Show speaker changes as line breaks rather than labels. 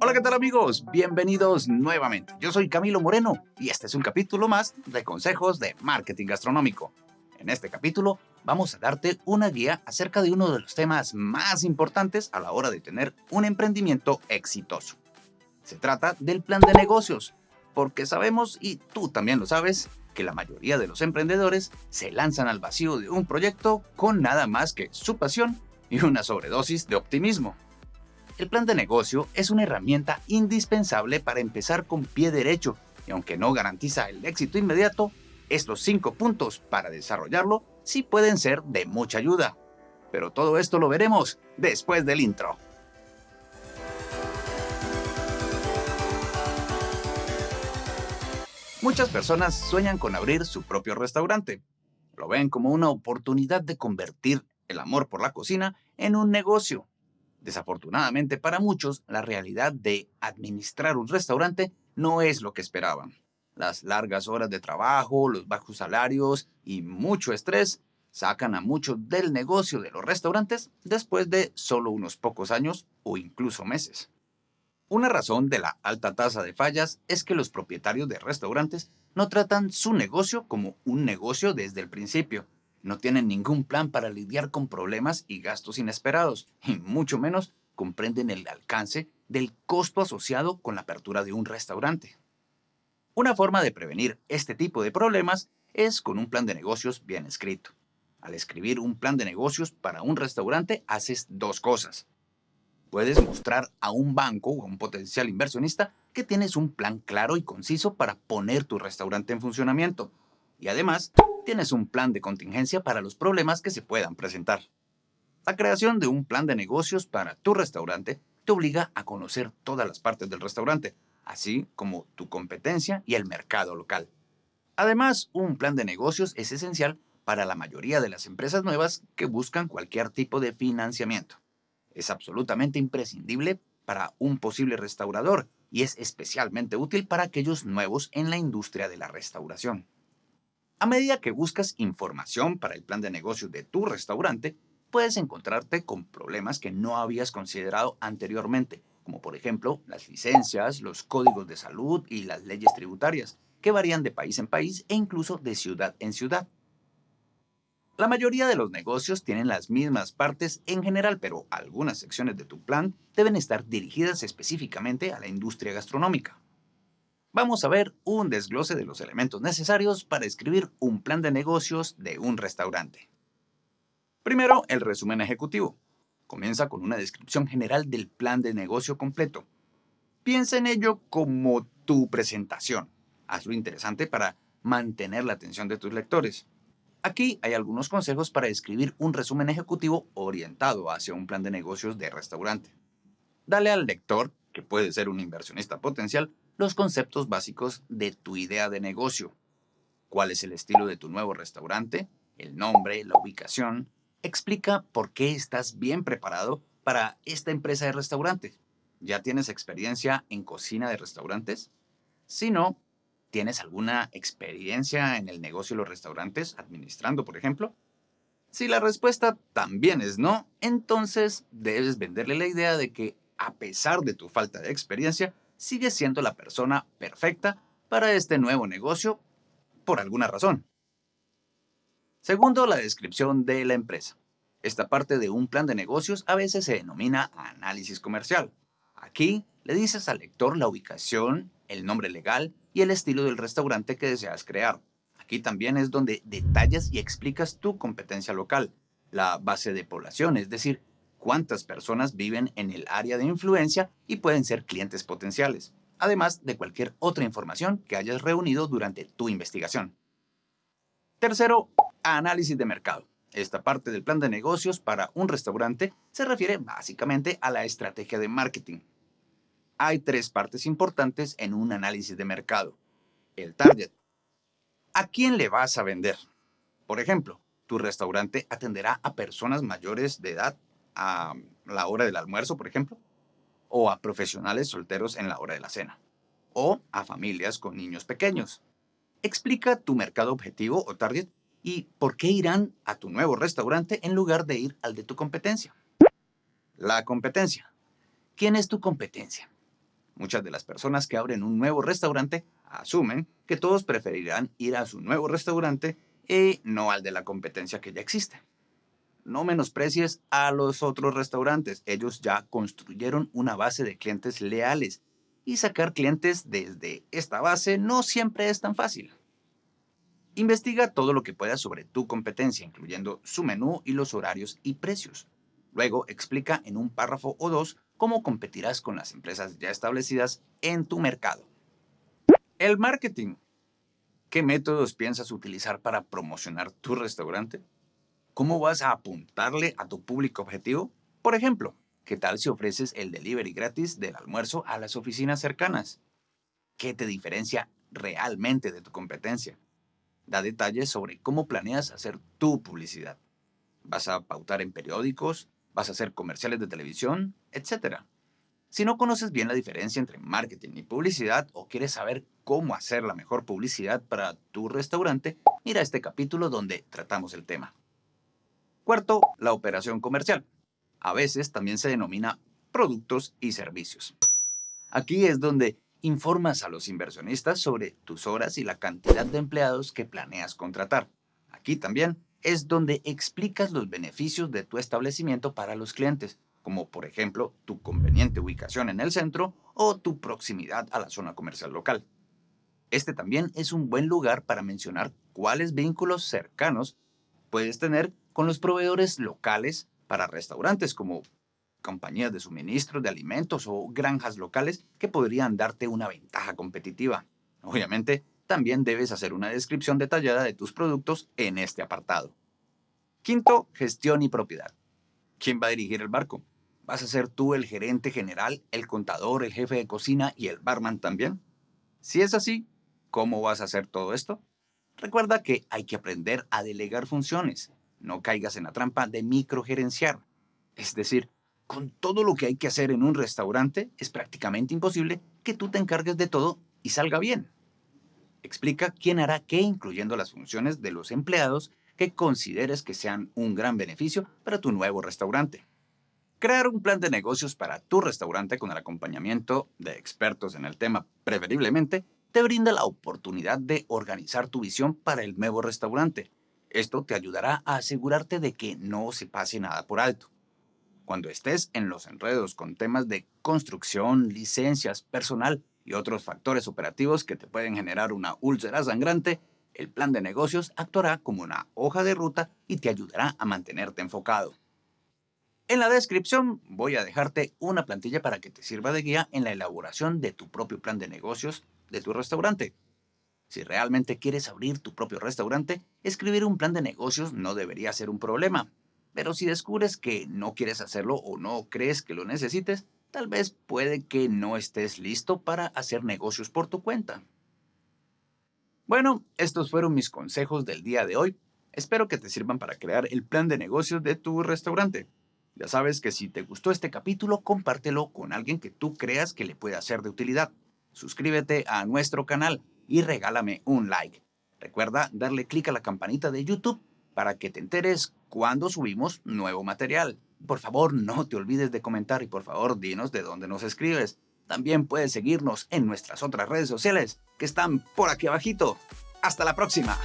Hola, ¿qué tal amigos? Bienvenidos nuevamente. Yo soy Camilo Moreno y este es un capítulo más de consejos de marketing gastronómico. En este capítulo vamos a darte una guía acerca de uno de los temas más importantes a la hora de tener un emprendimiento exitoso. Se trata del plan de negocios, porque sabemos, y tú también lo sabes, que la mayoría de los emprendedores se lanzan al vacío de un proyecto con nada más que su pasión y una sobredosis de optimismo. El plan de negocio es una herramienta indispensable para empezar con pie derecho y aunque no garantiza el éxito inmediato, estos cinco puntos para desarrollarlo sí pueden ser de mucha ayuda. Pero todo esto lo veremos después del intro. Muchas personas sueñan con abrir su propio restaurante. Lo ven como una oportunidad de convertir el amor por la cocina en un negocio. Desafortunadamente para muchos, la realidad de administrar un restaurante no es lo que esperaban. Las largas horas de trabajo, los bajos salarios y mucho estrés sacan a muchos del negocio de los restaurantes después de solo unos pocos años o incluso meses. Una razón de la alta tasa de fallas es que los propietarios de restaurantes no tratan su negocio como un negocio desde el principio. No tienen ningún plan para lidiar con problemas y gastos inesperados, y mucho menos comprenden el alcance del costo asociado con la apertura de un restaurante. Una forma de prevenir este tipo de problemas es con un plan de negocios bien escrito. Al escribir un plan de negocios para un restaurante haces dos cosas puedes mostrar a un banco o a un potencial inversionista que tienes un plan claro y conciso para poner tu restaurante en funcionamiento. Y además, tienes un plan de contingencia para los problemas que se puedan presentar. La creación de un plan de negocios para tu restaurante te obliga a conocer todas las partes del restaurante, así como tu competencia y el mercado local. Además, un plan de negocios es esencial para la mayoría de las empresas nuevas que buscan cualquier tipo de financiamiento es absolutamente imprescindible para un posible restaurador y es especialmente útil para aquellos nuevos en la industria de la restauración. A medida que buscas información para el plan de negocio de tu restaurante, puedes encontrarte con problemas que no habías considerado anteriormente, como por ejemplo las licencias, los códigos de salud y las leyes tributarias, que varían de país en país e incluso de ciudad en ciudad. La mayoría de los negocios tienen las mismas partes en general, pero algunas secciones de tu plan deben estar dirigidas específicamente a la industria gastronómica. Vamos a ver un desglose de los elementos necesarios para escribir un plan de negocios de un restaurante. Primero, el resumen ejecutivo. Comienza con una descripción general del plan de negocio completo. Piensa en ello como tu presentación. Hazlo interesante para mantener la atención de tus lectores. Aquí hay algunos consejos para escribir un resumen ejecutivo orientado hacia un plan de negocios de restaurante. Dale al lector, que puede ser un inversionista potencial, los conceptos básicos de tu idea de negocio. ¿Cuál es el estilo de tu nuevo restaurante? El nombre, la ubicación. Explica por qué estás bien preparado para esta empresa de restaurante. ¿Ya tienes experiencia en cocina de restaurantes? Si no, ¿Tienes alguna experiencia en el negocio de los restaurantes, administrando, por ejemplo? Si la respuesta también es no, entonces debes venderle la idea de que, a pesar de tu falta de experiencia, sigues siendo la persona perfecta para este nuevo negocio por alguna razón. Segundo, la descripción de la empresa. Esta parte de un plan de negocios a veces se denomina análisis comercial. Aquí le dices al lector la ubicación, el nombre legal y el estilo del restaurante que deseas crear. Aquí también es donde detallas y explicas tu competencia local, la base de población, es decir, cuántas personas viven en el área de influencia y pueden ser clientes potenciales, además de cualquier otra información que hayas reunido durante tu investigación. Tercero, análisis de mercado. Esta parte del plan de negocios para un restaurante se refiere básicamente a la estrategia de marketing, hay tres partes importantes en un análisis de mercado. El target. ¿A quién le vas a vender? Por ejemplo, tu restaurante atenderá a personas mayores de edad a la hora del almuerzo, por ejemplo, o a profesionales solteros en la hora de la cena, o a familias con niños pequeños. Explica tu mercado objetivo o target y por qué irán a tu nuevo restaurante en lugar de ir al de tu competencia. La competencia. ¿Quién es tu competencia? Muchas de las personas que abren un nuevo restaurante asumen que todos preferirán ir a su nuevo restaurante y no al de la competencia que ya existe. No menosprecies a los otros restaurantes. Ellos ya construyeron una base de clientes leales y sacar clientes desde esta base no siempre es tan fácil. Investiga todo lo que puedas sobre tu competencia, incluyendo su menú y los horarios y precios. Luego explica en un párrafo o dos cómo competirás con las empresas ya establecidas en tu mercado. El marketing. ¿Qué métodos piensas utilizar para promocionar tu restaurante? ¿Cómo vas a apuntarle a tu público objetivo? Por ejemplo, ¿qué tal si ofreces el delivery gratis del almuerzo a las oficinas cercanas? ¿Qué te diferencia realmente de tu competencia? Da detalles sobre cómo planeas hacer tu publicidad. ¿Vas a pautar en periódicos? ¿Vas a hacer comerciales de televisión? Etcétera. Si no conoces bien la diferencia entre marketing y publicidad o quieres saber cómo hacer la mejor publicidad para tu restaurante, mira este capítulo donde tratamos el tema. Cuarto, la operación comercial. A veces también se denomina productos y servicios. Aquí es donde informas a los inversionistas sobre tus horas y la cantidad de empleados que planeas contratar. Aquí también es donde explicas los beneficios de tu establecimiento para los clientes, como por ejemplo tu conveniente ubicación en el centro o tu proximidad a la zona comercial local. Este también es un buen lugar para mencionar cuáles vínculos cercanos puedes tener con los proveedores locales para restaurantes como compañías de suministro de alimentos o granjas locales que podrían darte una ventaja competitiva. Obviamente, también debes hacer una descripción detallada de tus productos en este apartado. Quinto, gestión y propiedad. ¿Quién va a dirigir el barco? ¿Vas a ser tú el gerente general, el contador, el jefe de cocina y el barman también? Si es así, ¿cómo vas a hacer todo esto? Recuerda que hay que aprender a delegar funciones. No caigas en la trampa de microgerenciar. Es decir, con todo lo que hay que hacer en un restaurante, es prácticamente imposible que tú te encargues de todo y salga bien. Explica quién hará qué, incluyendo las funciones de los empleados que consideres que sean un gran beneficio para tu nuevo restaurante. Crear un plan de negocios para tu restaurante con el acompañamiento de expertos en el tema, preferiblemente, te brinda la oportunidad de organizar tu visión para el nuevo restaurante. Esto te ayudará a asegurarte de que no se pase nada por alto. Cuando estés en los enredos con temas de construcción, licencias, personal y otros factores operativos que te pueden generar una úlcera sangrante, el plan de negocios actuará como una hoja de ruta y te ayudará a mantenerte enfocado. En la descripción voy a dejarte una plantilla para que te sirva de guía en la elaboración de tu propio plan de negocios de tu restaurante. Si realmente quieres abrir tu propio restaurante, escribir un plan de negocios no debería ser un problema. Pero si descubres que no quieres hacerlo o no crees que lo necesites, tal vez puede que no estés listo para hacer negocios por tu cuenta. Bueno, estos fueron mis consejos del día de hoy. Espero que te sirvan para crear el plan de negocios de tu restaurante. Ya sabes que si te gustó este capítulo, compártelo con alguien que tú creas que le pueda ser de utilidad. Suscríbete a nuestro canal y regálame un like. Recuerda darle clic a la campanita de YouTube para que te enteres cuando subimos nuevo material. Por favor, no te olvides de comentar y por favor, dinos de dónde nos escribes. También puedes seguirnos en nuestras otras redes sociales que están por aquí abajito. ¡Hasta la próxima!